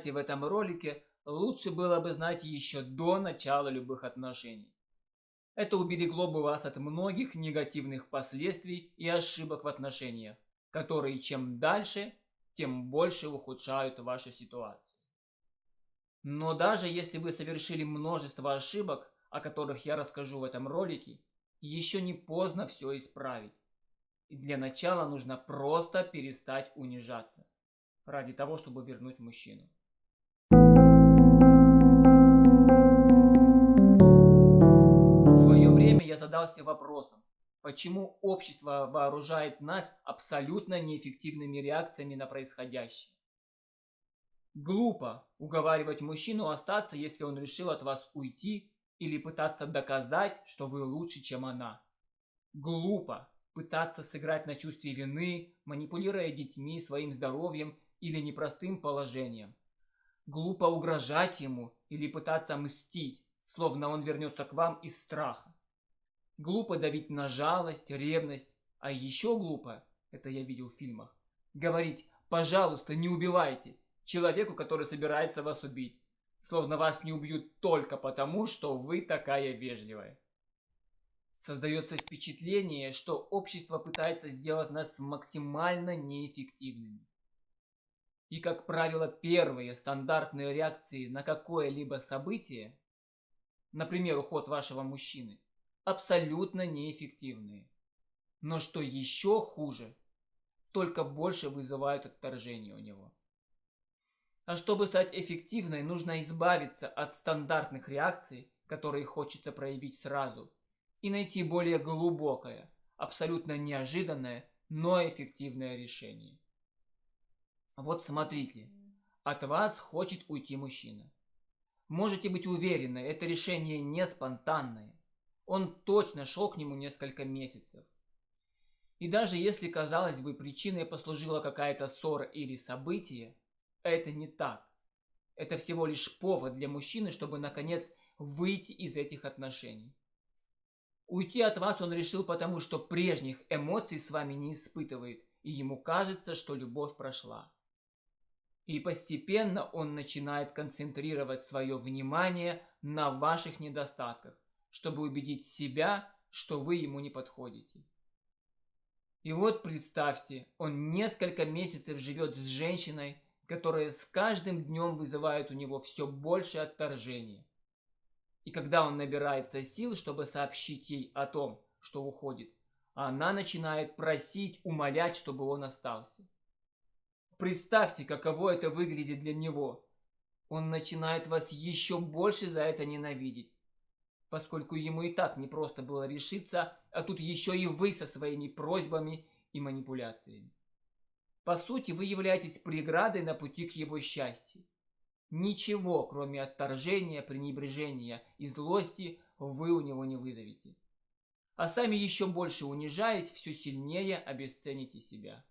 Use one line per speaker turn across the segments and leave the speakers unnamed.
знаете в этом ролике, лучше было бы знать еще до начала любых отношений. Это уберегло бы вас от многих негативных последствий и ошибок в отношениях, которые чем дальше, тем больше ухудшают вашу ситуацию. Но даже если вы совершили множество ошибок, о которых я расскажу в этом ролике, еще не поздно все исправить. И для начала нужно просто перестать унижаться ради того, чтобы вернуть мужчину. Задался вопросом, почему общество вооружает нас абсолютно неэффективными реакциями на происходящее. Глупо уговаривать мужчину остаться, если он решил от вас уйти или пытаться доказать, что вы лучше, чем она. Глупо пытаться сыграть на чувстве вины, манипулируя детьми, своим здоровьем или непростым положением. Глупо угрожать ему или пытаться мстить, словно он вернется к вам из страха. Глупо давить на жалость, ревность, а еще глупо, это я видел в фильмах, говорить «пожалуйста, не убивайте» человеку, который собирается вас убить, словно вас не убьют только потому, что вы такая вежливая. Создается впечатление, что общество пытается сделать нас максимально неэффективными. И, как правило, первые стандартные реакции на какое-либо событие, например, уход вашего мужчины, абсолютно неэффективные. Но что еще хуже, только больше вызывают отторжение у него. А чтобы стать эффективной, нужно избавиться от стандартных реакций, которые хочется проявить сразу – и найти более глубокое, абсолютно неожиданное, но эффективное решение. Вот смотрите, от вас хочет уйти мужчина. Можете быть уверены, это решение не спонтанное. Он точно шел к нему несколько месяцев. И даже если, казалось бы, причиной послужила какая-то ссора или событие, это не так. Это всего лишь повод для мужчины, чтобы наконец выйти из этих отношений. Уйти от вас он решил потому, что прежних эмоций с вами не испытывает, и ему кажется, что любовь прошла. И постепенно он начинает концентрировать свое внимание на ваших недостатках, чтобы убедить себя, что вы ему не подходите. И вот представьте, он несколько месяцев живет с женщиной, которая с каждым днем вызывает у него все больше отторжения. И когда он набирается сил, чтобы сообщить ей о том, что уходит, она начинает просить, умолять, чтобы он остался. Представьте, каково это выглядит для него. Он начинает вас еще больше за это ненавидеть, поскольку ему и так не просто было решиться, а тут еще и вы со своими просьбами и манипуляциями. По сути, вы являетесь преградой на пути к его счастью. Ничего, кроме отторжения, пренебрежения и злости, вы у него не вызовете. А сами еще больше унижаясь, все сильнее обесцените себя.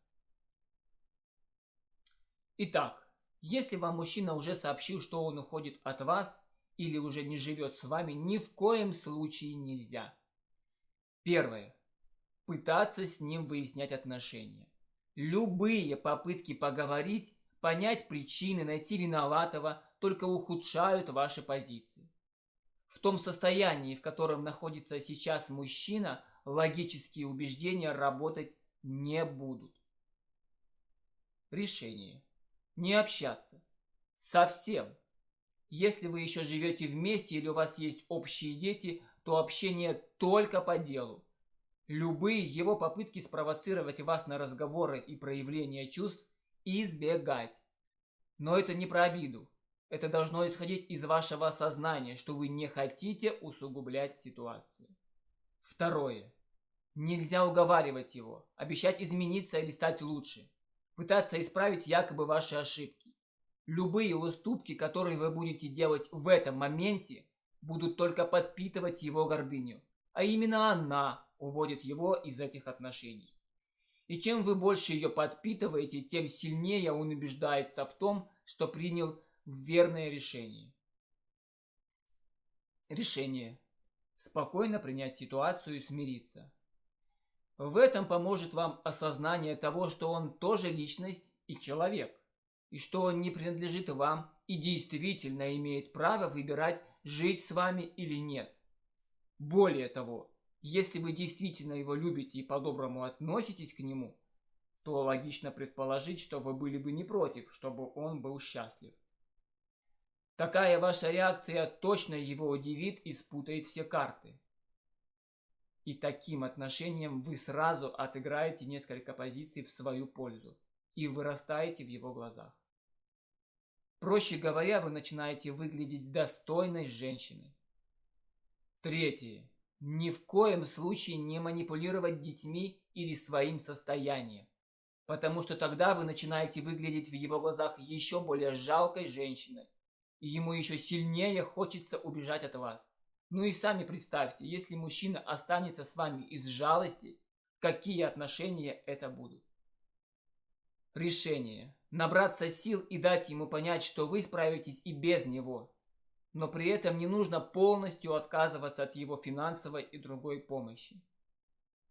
Итак, если вам мужчина уже сообщил, что он уходит от вас или уже не живет с вами, ни в коем случае нельзя. Первое. Пытаться с ним выяснять отношения. Любые попытки поговорить понять причины, найти виноватого, только ухудшают ваши позиции. В том состоянии, в котором находится сейчас мужчина, логические убеждения работать не будут. Решение. Не общаться. Совсем. Если вы еще живете вместе или у вас есть общие дети, то общение только по делу. Любые его попытки спровоцировать вас на разговоры и проявление чувств избегать. Но это не про обиду. Это должно исходить из вашего сознания, что вы не хотите усугублять ситуацию. Второе. Нельзя уговаривать его, обещать измениться или стать лучше, пытаться исправить якобы ваши ошибки. Любые уступки, которые вы будете делать в этом моменте, будут только подпитывать его гордыню, а именно она уводит его из этих отношений. И чем вы больше ее подпитываете, тем сильнее он убеждается в том, что принял верное решение. Решение. Спокойно принять ситуацию и смириться. В этом поможет вам осознание того, что он тоже личность и человек, и что он не принадлежит вам и действительно имеет право выбирать, жить с вами или нет. Более того, если вы действительно его любите и по-доброму относитесь к нему, то логично предположить, что вы были бы не против, чтобы он был счастлив. Такая ваша реакция точно его удивит и спутает все карты. И таким отношением вы сразу отыграете несколько позиций в свою пользу и вырастаете в его глазах. Проще говоря, вы начинаете выглядеть достойной женщиной. Третье. Ни в коем случае не манипулировать детьми или своим состоянием, потому что тогда вы начинаете выглядеть в его глазах еще более жалкой женщиной, и ему еще сильнее хочется убежать от вас. Ну и сами представьте, если мужчина останется с вами из жалости, какие отношения это будут. Решение. Набраться сил и дать ему понять, что вы справитесь и без него. Но при этом не нужно полностью отказываться от его финансовой и другой помощи.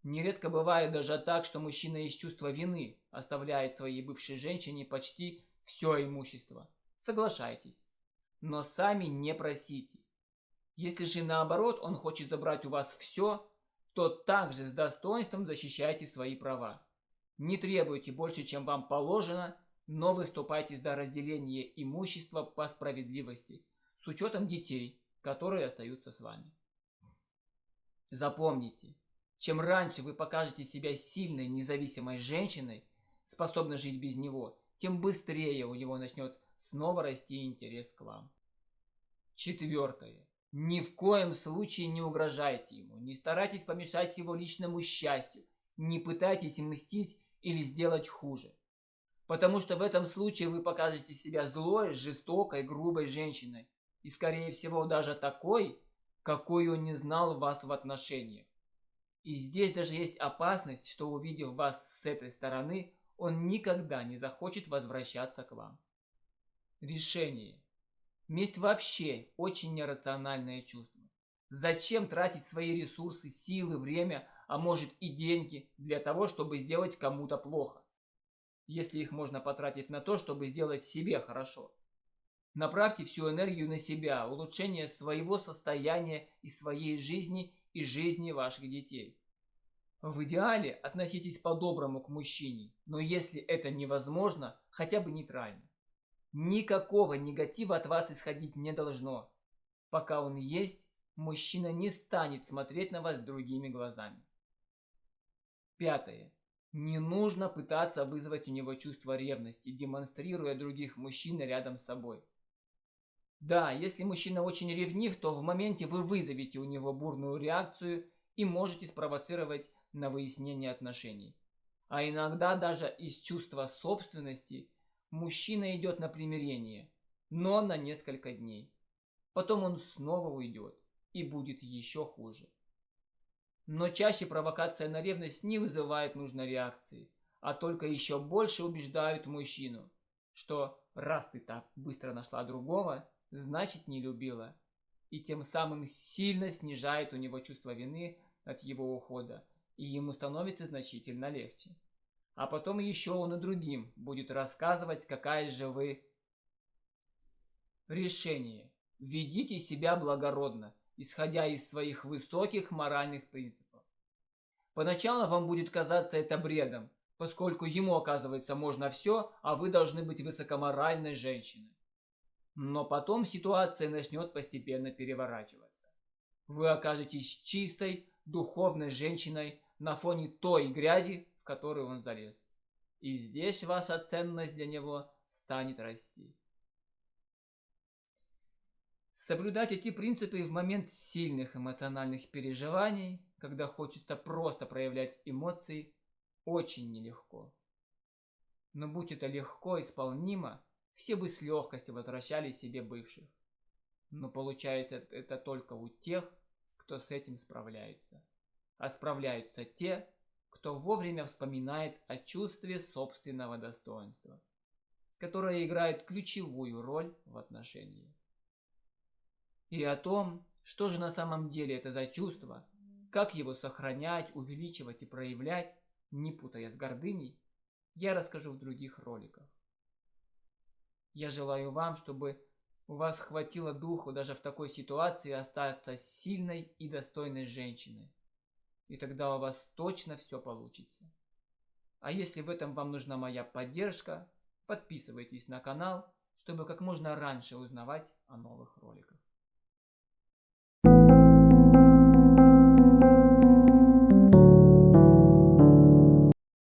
Нередко бывает даже так, что мужчина из чувства вины оставляет своей бывшей женщине почти все имущество. Соглашайтесь. Но сами не просите. Если же наоборот он хочет забрать у вас все, то также с достоинством защищайте свои права. Не требуйте больше, чем вам положено, но выступайте за разделение имущества по справедливости, с учетом детей, которые остаются с вами. Запомните, чем раньше вы покажете себя сильной, независимой женщиной, способной жить без него, тем быстрее у него начнет снова расти интерес к вам. Четвертое. Ни в коем случае не угрожайте ему, не старайтесь помешать его личному счастью, не пытайтесь мстить или сделать хуже. Потому что в этом случае вы покажете себя злой, жестокой, грубой женщиной. И скорее всего даже такой, какой он не знал вас в отношениях. И здесь даже есть опасность, что увидев вас с этой стороны, он никогда не захочет возвращаться к вам. Решение. Месть вообще очень нерациональное чувство. Зачем тратить свои ресурсы, силы, время, а может и деньги для того, чтобы сделать кому-то плохо? Если их можно потратить на то, чтобы сделать себе хорошо. Направьте всю энергию на себя, улучшение своего состояния и своей жизни и жизни ваших детей. В идеале относитесь по-доброму к мужчине, но если это невозможно, хотя бы нейтрально. Никакого негатива от вас исходить не должно. Пока он есть, мужчина не станет смотреть на вас другими глазами. Пятое. Не нужно пытаться вызвать у него чувство ревности, демонстрируя других мужчин рядом с собой. Да, если мужчина очень ревнив, то в моменте вы вызовете у него бурную реакцию и можете спровоцировать на выяснение отношений. А иногда даже из чувства собственности мужчина идет на примирение, но на несколько дней. Потом он снова уйдет, и будет еще хуже. Но чаще провокация на ревность не вызывает нужной реакции, а только еще больше убеждают мужчину, что раз ты так быстро нашла другого, значит не любила, и тем самым сильно снижает у него чувство вины от его ухода, и ему становится значительно легче. А потом еще он и другим будет рассказывать, какая же вы... Решение. Ведите себя благородно, исходя из своих высоких моральных принципов. Поначалу вам будет казаться это бредом, поскольку ему, оказывается, можно все, а вы должны быть высокоморальной женщиной. Но потом ситуация начнет постепенно переворачиваться. Вы окажетесь чистой, духовной женщиной на фоне той грязи, которую он залез. И здесь ваша ценность для него станет расти. Соблюдать эти принципы в момент сильных эмоциональных переживаний, когда хочется просто проявлять эмоции, очень нелегко. Но будь это легко исполнимо, все бы с легкостью возвращали себе бывших. Но получается это только у тех, кто с этим справляется. А справляются те, кто вовремя вспоминает о чувстве собственного достоинства, которое играет ключевую роль в отношении. И о том, что же на самом деле это за чувство, как его сохранять, увеличивать и проявлять, не путая с гордыней, я расскажу в других роликах. Я желаю вам, чтобы у вас хватило духу даже в такой ситуации остаться сильной и достойной женщиной. И тогда у вас точно все получится. А если в этом вам нужна моя поддержка, подписывайтесь на канал, чтобы как можно раньше узнавать о новых роликах.